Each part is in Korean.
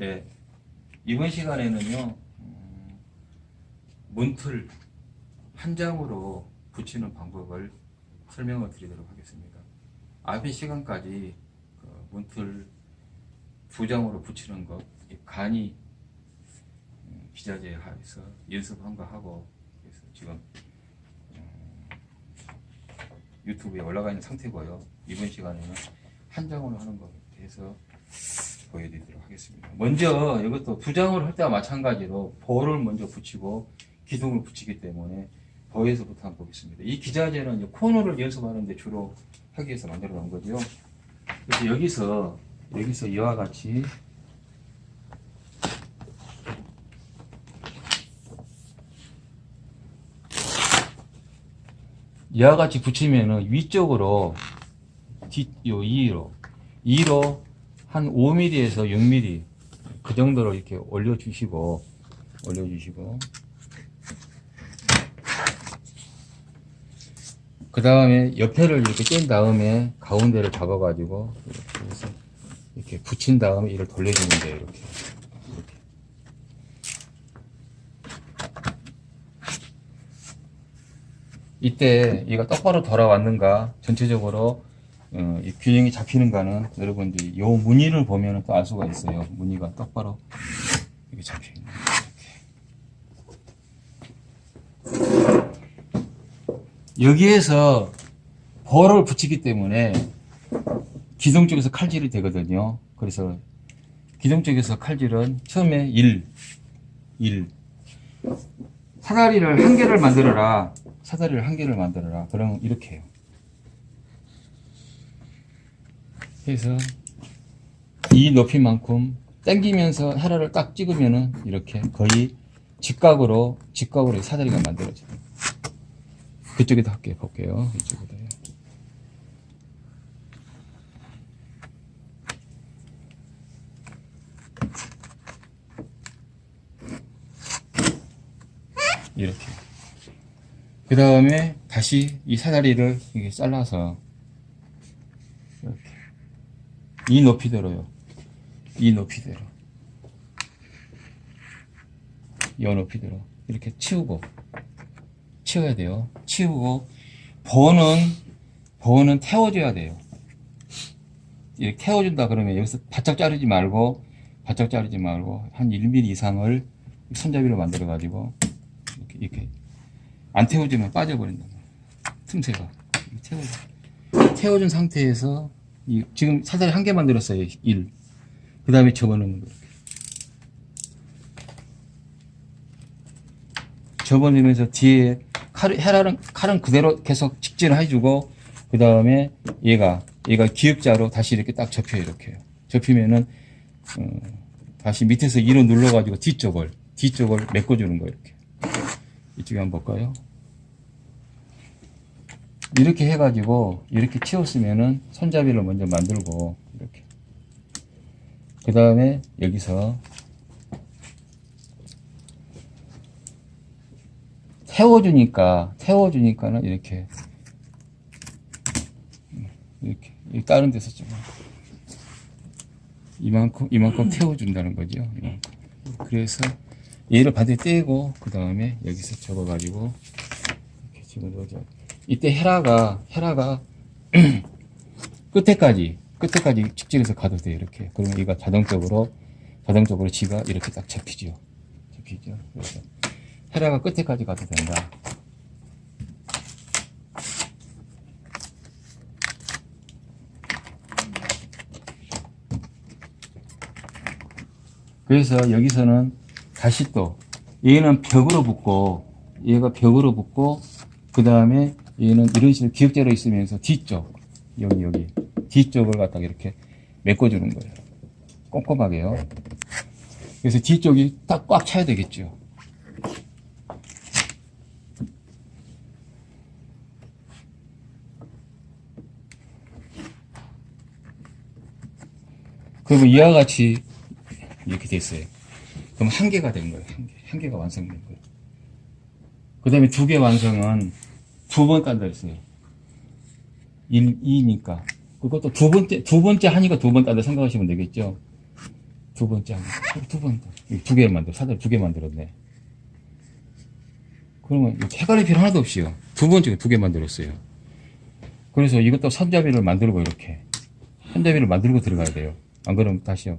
네. 이번 시간에는요, 음, 문틀 한 장으로 붙이는 방법을 설명을 드리도록 하겠습니다. 앞의 시간까지 그 문틀 두 장으로 붙이는 것, 이 간이 음, 기자재에서 연습한 거 하고, 그래서 지금 음, 유튜브에 올라가 있는 상태고요. 이번 시간에는 한 장으로 하는 것에 대해서 보여드리도록 하겠습니다. 먼저 이것도 두 장으로 할 때와 마찬가지로 볼을 먼저 붙이고 기둥을 붙이기 때문에 보에서부터 한번 보겠습니다. 이 기자재는 코너를 연습하는데 주로 하기 위해서 만들어 놓은 거죠. 그래서 여기서 여기서 이와 같이 이와 같이 붙이면은 위쪽으로 뒷, 요 2로 2로 한 5mm에서 6mm 그 정도로 이렇게 올려주시고 올려주시고. 그 다음에 옆에를 이렇게 뗀 다음에 가운데를 잡아 가지고 이렇게 해서 이렇게 붙인 다음에 이를 돌려주면 돼요 이렇게. 이렇게. 이때 얘가 똑바로 돌아왔는가? 전체적으로 어, 이 균형이 잡히는가는 여러분들이 요 무늬를 보면 또 알 수가 있어요 무늬가 똑바로 이렇게 잡혀 있는 여기에서 볼을 붙이기 때문에 기둥 쪽에서 칼질이 되거든요. 그래서 기둥 쪽에서 칼질은 처음에 1, 1. 사다리를 한 개를 만들어라. 사다리를 한 개를 만들어라. 그러면 이렇게 해요. 그래서 이 높이만큼 당기면서 헤라를 딱 찍으면은 이렇게 거의 직각으로, 직각으로 사다리가 만들어져요. 그쪽에도 할게요. 볼게요. 이쪽에도. 이렇게. 그 다음에 다시 이 사다리를 이렇게 잘라서 이렇게 이 높이대로요. 이 높이대로. 이 높이대로 이렇게 치우고 치워야 돼요. 치우고 번은 번은 태워줘야 돼요. 이렇게 태워준다 그러면 여기서 바짝 자르지 말고 바짝 자르지 말고 한 1mm 이상을 손잡이로 만들어 가지고 이렇게, 이렇게 안 태워주면 빠져버린다. 틈새가 태워줘. 태워준 상태에서 이, 지금 사다리 한 개 만들었어요. 1. 그 다음에 접어넣는 거. 이렇게. 접어넣으면서 뒤에 칼, 헤라는, 칼은 그대로 계속 직진을 해주고, 그 다음에 얘가, 얘가 기역자로 다시 이렇게 딱 접혀요, 이렇게. 접히면은, 어, 다시 밑에서 이로 눌러가지고 뒤쪽을, 뒤쪽을 메꿔주는 거예요, 이렇게. 이쪽에 한번 볼까요? 이렇게 해가지고, 이렇게 치웠으면은 손잡이를 먼저 만들고, 이렇게. 그 다음에 여기서 태워주니까 태워주니까는 이렇게 이렇게 이 다른 데서 좀 이만큼 이만큼 태워준다는 거죠. 이만큼. 그래서 얘를 반대 떼고 그 다음에 여기서 접어가지고 이렇게 집어넣어줘. 이때 헤라가 헤라가 끝에까지 끝에까지 직진해서 가도 돼요. 이렇게 그러면 얘가 자동적으로 자동적으로 지가 이렇게 딱 잡히죠. 잡히죠. 그래서 헤라가 끝에까지 가도 된다. 그래서 여기서는 다시 또 얘는 벽으로 붙고 얘가 벽으로 붙고 그 다음에 얘는 이런 식으로 기역자로 있으면서 뒤쪽 여기 여기 뒤쪽을 갖다가 이렇게 메꿔주는 거예요. 꼼꼼하게요. 그래서 뒤쪽이 딱 꽉 차야 되겠죠. 그러면 이와 같이 이렇게 됐어요. 그럼 한 개가 된 거예요. 한, 개. 한 개가 완성된 거예요. 그 다음에 두 개 완성은 두 번 깐다 했어요. 1, 2니까. 그것도 두 번째, 두 번째 하니까 두 번 깐다 생각하시면 되겠죠. 두두 번째 한 개, 두 번, 두개 만들어, 사다리 두 개 만들었네. 그러면 해갈이 필요 하나도 없이요. 두 번째 두 개 만들었어요. 그래서 이것도 손잡이를 만들고 이렇게. 손잡이를 만들고 들어가야 돼요. 안 그러면 다시요.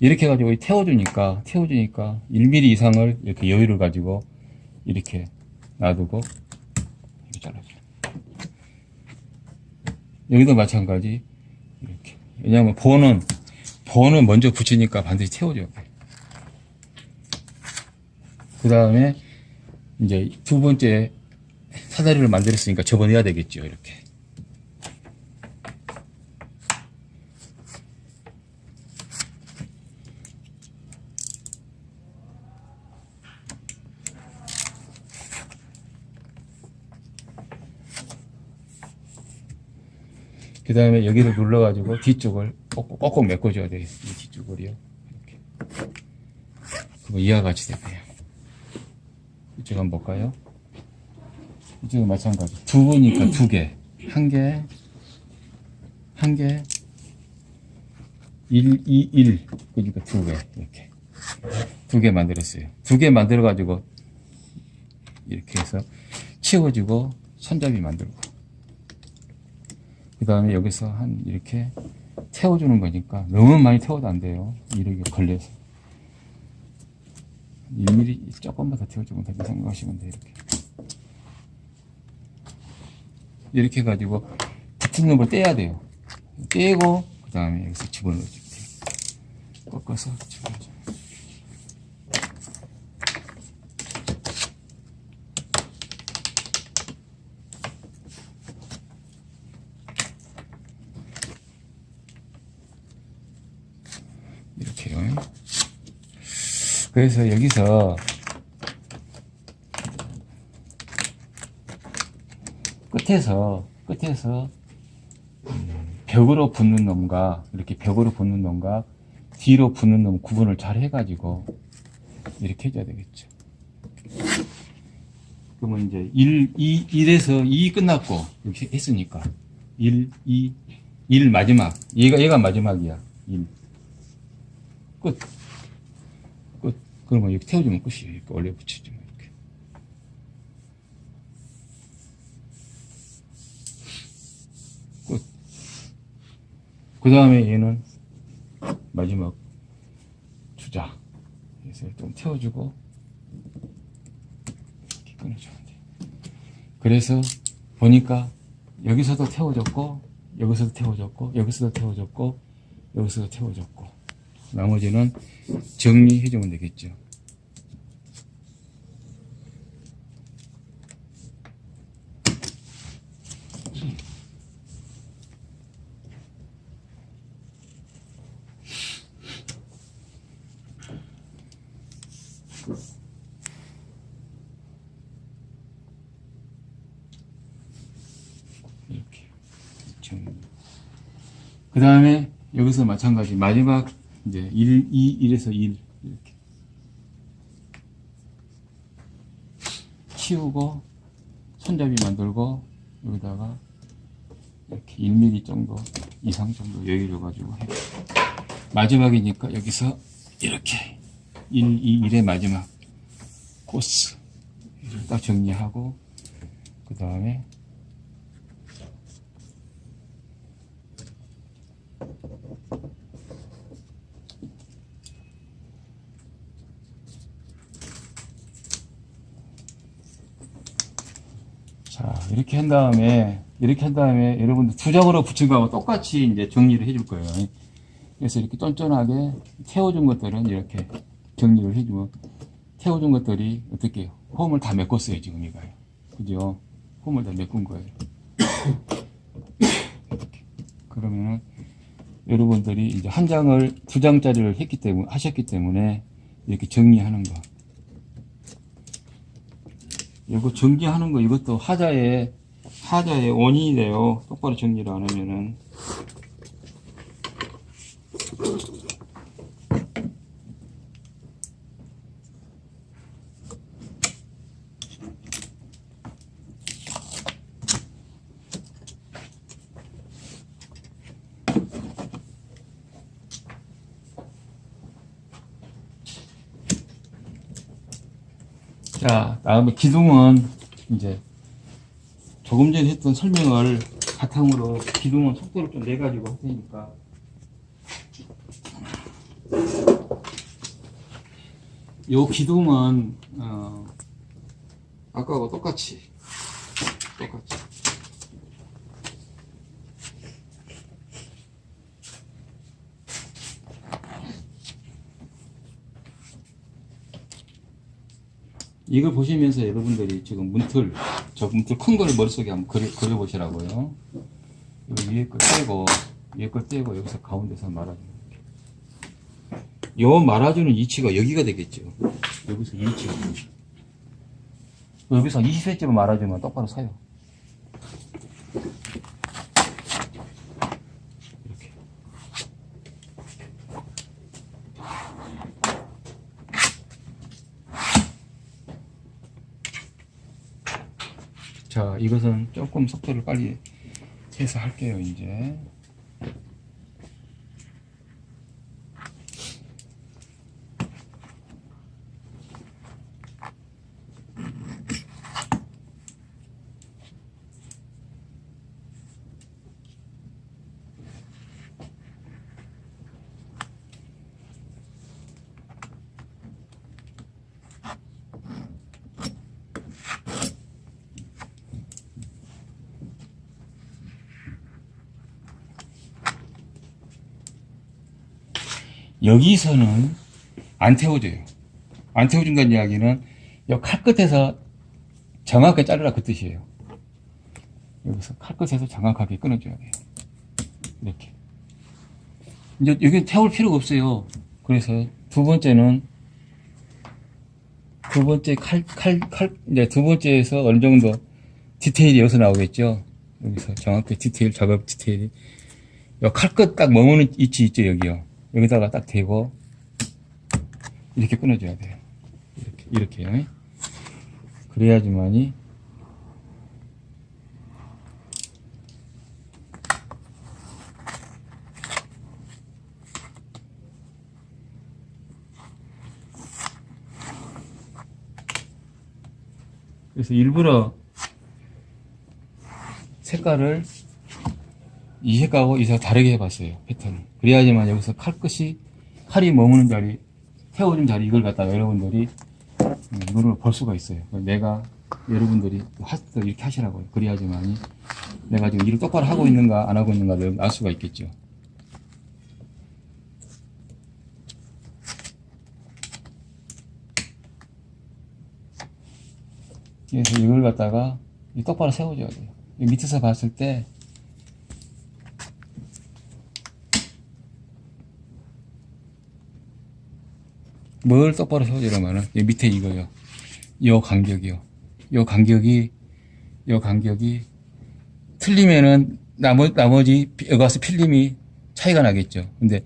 이렇게 해가지고 태워주니까, 태워주니까 1mm 이상을 이렇게 여유를 가지고 이렇게 놔두고 잘라줘요. 여기도 마찬가지. 이렇게. 왜냐하면 본은, 본은 먼저 붙이니까 반드시 돼. 그 다음에 이제 두 번째 사다리를 만들었으니까 접어내야 되겠죠. 이렇게. 그 다음에 여기를 눌러가지고 뒤쪽을 꼭꼭, 꼭꼭 메꿔줘야. 이 뒤쪽을요. 이렇게. 그거 이와 같이 되고요. 이쪽 한번 볼까요? 이쪽은 마찬가지. 두 개니까 두 개. 한 개, 한 개, 1, 2, 1. 그러니까 두 개. 이렇게. 두 개 만들었어요. 두 개 만들어가지고, 이렇게 해서 치워주고, 손잡이 만들고. 그 다음에 여기서 한, 이렇게 태워주는 거니까 너무 많이 태워도 안 돼요. 이렇게 걸려서. 1mm 조금만 더 태워주면 된다 생각하시면 돼요. 이렇게. 이렇게 해가지고 붙은 놈을 떼야 돼요. 떼고 그 다음에 여기서 집어넣어주면 돼요. 꺾어서 집어넣어줘요. 이렇게요. 그래서 여기서 끝에서 끝에서 음, 벽으로 붙는 놈과 이렇게 벽으로 붙는 놈과 뒤로 붙는 놈 구분을 잘 해가지고 이렇게 해줘야 되겠죠. 그러면 이제 1, 2, 1에서 2 끝났고 이렇게 했으니까 1, 2, 1 마지막 얘가 얘가 마지막이야 1 끝. 끝. 그러면 이렇게 태워주면 끝이에요. 이렇게 올려 붙여주면 이렇게. 끝. 그 다음에 얘는 마지막 주자. 그래서 좀 태워주고 이렇게 끊어주면 돼요. 그래서 보니까 여기서도 태워줬고 여기서도 태워줬고 여기서도 태워줬고 여기서도 태워줬고 나머지는 정리해주면 되겠죠. 이렇게 정리. 그 다음에 여기서 마찬가지. 마지막 이제 1, 2, 1에서 1 이렇게. 치우고 손잡이 만들고 여기다가 이렇게 1mm 정도 이상 정도 여유 줘가지고 해. 마지막이니까 여기서 이렇게 1, 2, 1의 마지막 코스 딱 정리하고 그 다음에 자, 이렇게 한 다음에, 이렇게 한 다음에, 여러분들 투작으로 붙인 거하고 똑같이 이제 정리를 해줄 거예요. 그래서 이렇게 쫀쫀하게 태워준 것들은 이렇게 정리를 해주면, 태워준 것들이 어떻게, 홈을 다 메꿨어요, 지금 이거요. 그죠? 홈을 다 메꾼 거예요. 그러면은, 여러분들이 이제 한 장을, 두 장짜리를 했기 때문에, 하셨기 때문에, 이렇게 정리하는 거. 이거 정리하는 거 이것도 하자의 사자의 원인이 돼요. 똑바로 정리를 안 하면은. 자, 다음에 기둥은 이제 조금 전에 했던 설명을 바탕으로 기둥은 속도를 좀 내가지고 할 테니까. 요 기둥은, 어, 아까하고 똑같이, 똑같이. 이걸 보시면서 여러분들이 지금 문틀, 저 문틀 큰 거를 머릿속에 한번 그려, 그려보시라고요. 이 위에 걸 떼고, 위에 걸 떼고, 여기서 가운데서 말아주는 요 말아주는 위치가 여기가 되겠죠. 여기서 이 위치가. 여기서 20cm로 말아주면 똑바로 서요. 이렇게. 자, 이것은 조금 속도를 빨리 해서 할게요, 이제. 여기서는 안 태워줘요. 안 태워준다는 이야기는 이 칼끝에서 정확하게 자르라 그 뜻이에요. 여기서 칼 끝에서 정확하게 끊어줘야 돼요. 이렇게. 이제 여기 태울 필요가 없어요. 그래서 두 번째는 두 번째 칼, 칼, 칼, 이제 두 번째에서 어느 정도 디테일이 여기서 나오겠죠. 여기서 정확히 디테일, 작업 디테일이. 요 칼끝 딱 머무는 위치 있죠, 여기요. 여기다가 딱 대고, 이렇게 끊어줘야 돼요. 이렇게, 이렇게요. 그래야지만이, 그래서 일부러 색깔을 이 색깔하고 이 색깔 다르게 해봤어요 패턴을. 그래야지만 여기서 칼끝이 칼이 머무는 자리 태워준 자리 이걸 갖다가 여러분들이 음, 눈으로 볼 수가 있어요. 내가 여러분들이 하, 이렇게 하시라고요. 그래야지만이 내가 지금 일을 똑바로 하고 있는가 안 하고 있는가를 알 수가 있겠죠. 그래서 이걸 갖다가 이 똑바로 세워줘야 돼요. 이 밑에서 봤을 때 뭘 똑바로 세워주려면은 이 밑에 이거요. 요 간격이요. 요 간격이 요 간격이 틀리면은 나머, 나머지 와서 필름이 차이가 나겠죠. 근데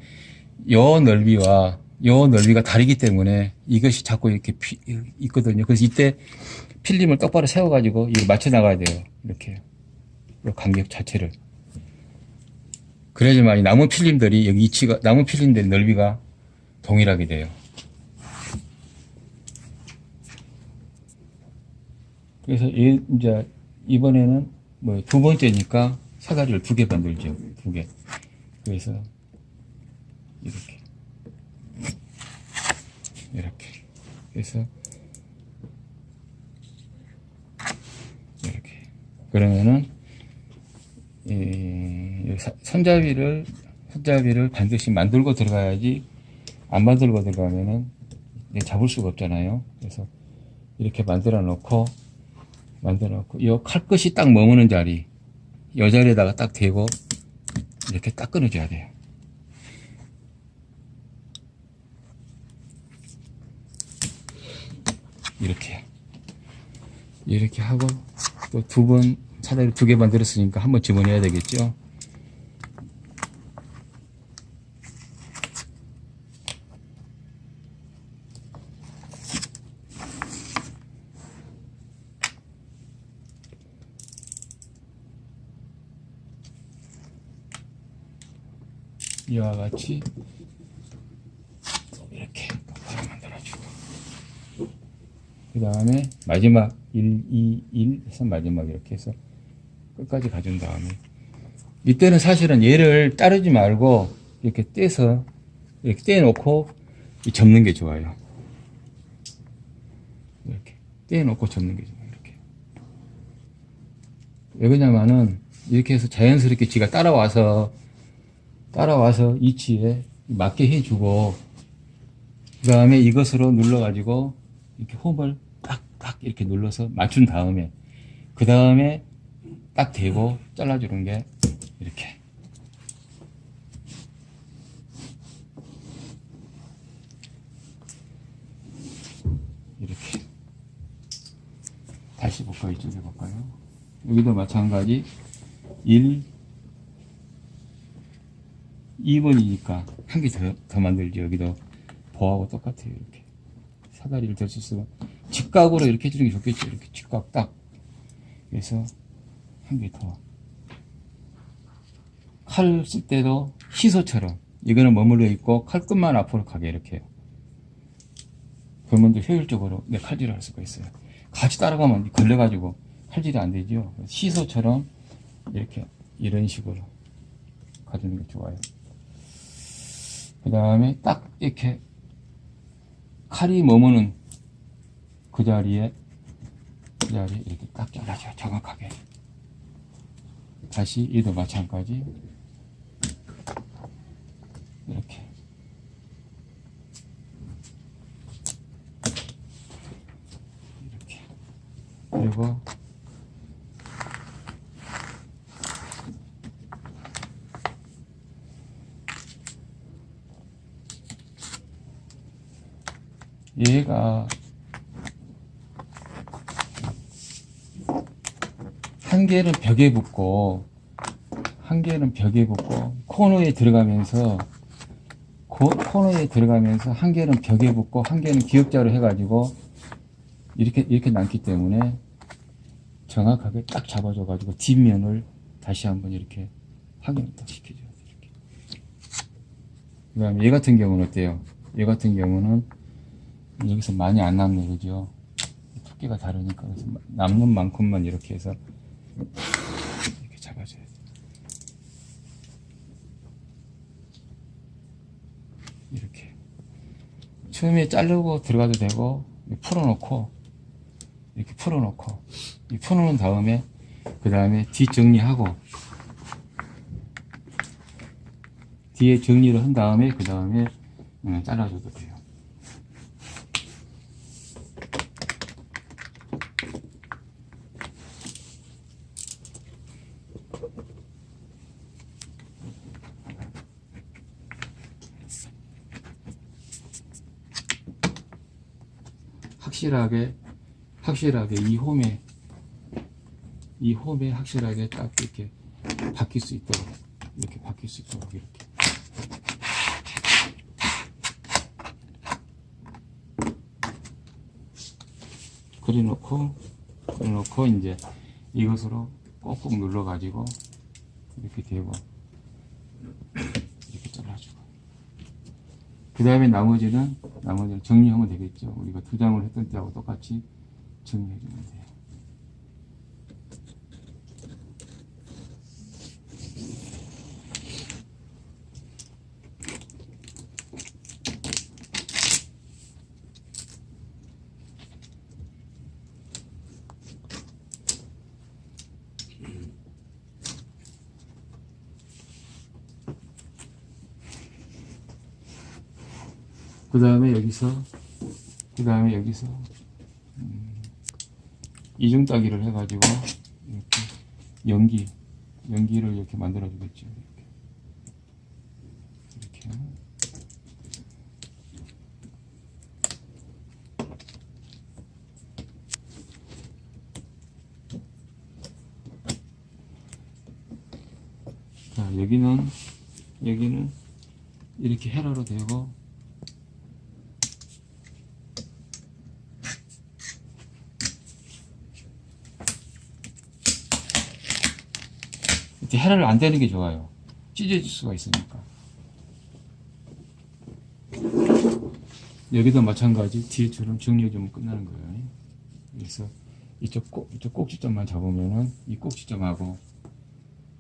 요 넓이와 요 넓이가 다르기 때문에 이것이 자꾸 이렇게 피, 있거든요. 그래서 이때 필름을 똑바로 세워가지고 이거 맞춰 나가야 돼요. 이렇게 요 간격 자체를. 그래야지만 이 남은 필름들이 여기 위치가 남은 필름들의 넓이가 동일하게 돼요. 그래서 이, 이제 이번에는 뭐 두 번째니까 사다리를 두 개 만들죠. 두 개. 그래서 이렇게 이렇게 그래서 이렇게 그러면은 이 사- 손잡이를 손잡이를 반드시 만들고 들어가야지 안 만들고 들어가면은 잡을 수가 없잖아요. 그래서 이렇게 만들어 놓고 만들어 놓고 이 칼끝이 딱 머무는 자리 이 자리에다가 딱 대고 이렇게 딱 끊어줘야 돼요. 이렇게 이렇게 하고 또 두 번 사다리 두 개 만들었으니까 한 번 집어내야 되겠죠. 이와 같이 이렇게 똑바로 만들어주고 그 다음에 마지막 1, 2, 1 해서 마지막 이렇게 해서 끝까지 가준 다음에 이때는 사실은 얘를 따르지 말고 이렇게 떼서 이렇게 떼놓고 이 접는 게 좋아요. 이렇게 떼놓고 접는 게 좋아요. 이렇게. 왜 그러냐면은 이렇게 해서 자연스럽게 지가 따라와서 따라와서 이치에 맞게 해주고 그 다음에 이것으로 눌러가지고 이렇게 홈을 딱딱 이렇게 눌러서 맞춘 다음에 그 다음에 딱 대고 잘라주는 게 이렇게 이렇게 다시 볼까요? 이쪽에 볼까요? 여기도 마찬가지 1 2번이니까 한 개 더 더 만들죠. 여기도 보하고 똑같아요. 이렇게 사다리를 들수 있으면 직각으로 이렇게 해주는 게 좋겠죠. 이렇게 직각 딱 그래서 한 개 더. 칼 쓸 때도 시소처럼 이거는 머물러 있고 칼끝만 앞으로 가게 이렇게 해요. 그러면 더 효율적으로 내 칼질을 할 수가 있어요. 같이 따라가면 걸려가지고 칼질이 안 되죠. 시소처럼 이렇게 이런 식으로 가주는 게 좋아요. 그 다음에 딱 이렇게 칼이 머무는 그 자리에 그 자리에 이렇게 딱 잘라줘요. 정확하게. 다시 얘도 마찬가지 이렇게 이렇게 그리고 얘가 한 개는 벽에 붙고 한 개는 벽에 붙고 코너에 들어가면서 코, 코너에 들어가면서 한 개는 벽에 붙고 한 개는 기역자로 해가지고 이렇게 이렇게 남기 때문에 정확하게 딱 잡아줘 가지고 뒷면을 다시 한번 이렇게 확인을 딱 시켜줘야 돼 이렇게. 그다음에 얘 같은 경우는 어때요? 얘 같은 경우는 여기서 많이 안 남네 그죠? 두께가 다르니까 그래서 남는 만큼만 이렇게 해서 이렇게 잡아줘야 돼. 이렇게 처음에 자르고 들어가도 되고 풀어놓고 이렇게 풀어놓고 이 풀어놓은 다음에 그 다음에 뒤 정리하고 뒤에 정리를 한 다음에 그 다음에 음, 잘라줘도 돼요. 확실하게 확실하게 이 홈에 이 홈에 확실하게 딱 이렇게 바뀔 수 있도록 이렇게 바뀔 수 있도록 이렇게. 그려놓고 그려놓고 이제 이것으로 꼭꼭 눌러 가지고 이렇게 대고 이렇게 잘라주고. 그 다음에 나머지는 나머지는 정리하면 되겠죠. 우리가 두 장을 했던 때하고 똑같이 정리해 주면 돼요 그 다음에 여기서 그 다음에 여기서 음, 이중 따기를 해가지고 이렇게 연기 연기를 이렇게 만들어 주겠죠. 이렇게. 이렇게. 자 여기는 여기는 이렇게 헤라로 되고 헤라를 안 대는 게 좋아요. 찢어질 수가 있으니까. 여기도 마찬가지 뒤에처럼 정리해주면 끝나는 거예요. 그래서 이쪽 꼭 이쪽 꼭지점만 잡으면은 이 꼭지점하고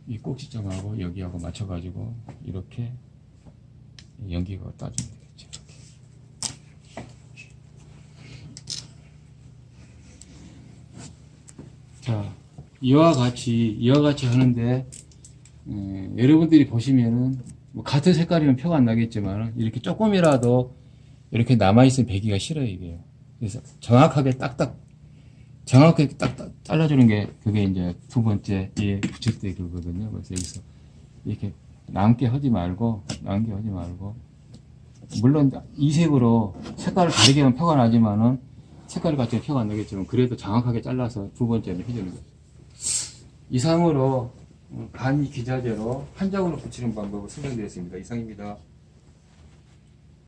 이 꼭지점하고 여기하고 맞춰가지고 이렇게 연기가 따주면 되겠죠. 자, 이와 같이 이와 같이 하는데 에, 여러분들이 보시면은 뭐 같은 색깔이면 표가 안 나겠지만 이렇게 조금이라도 이렇게 남아있으면 배기가 싫어요 이게요. 그래서 정확하게 딱딱 정확하게 딱딱 잘라주는 게 그게 이제 두 번째 예 붙일 때 그거거든요. 그래서 여기서 이렇게 남게 하지 말고 남게 하지 말고 물론 이 색으로 색깔을 다르게 하면 표가 나지만은 색깔을 같이 표가 안 나겠지만 그래도 정확하게 잘라서 두 번째는 해주는 거죠. 이상으로 간 기자재로 한 장으로 붙이는 방법을 설명드렸습니다. 이상입니다.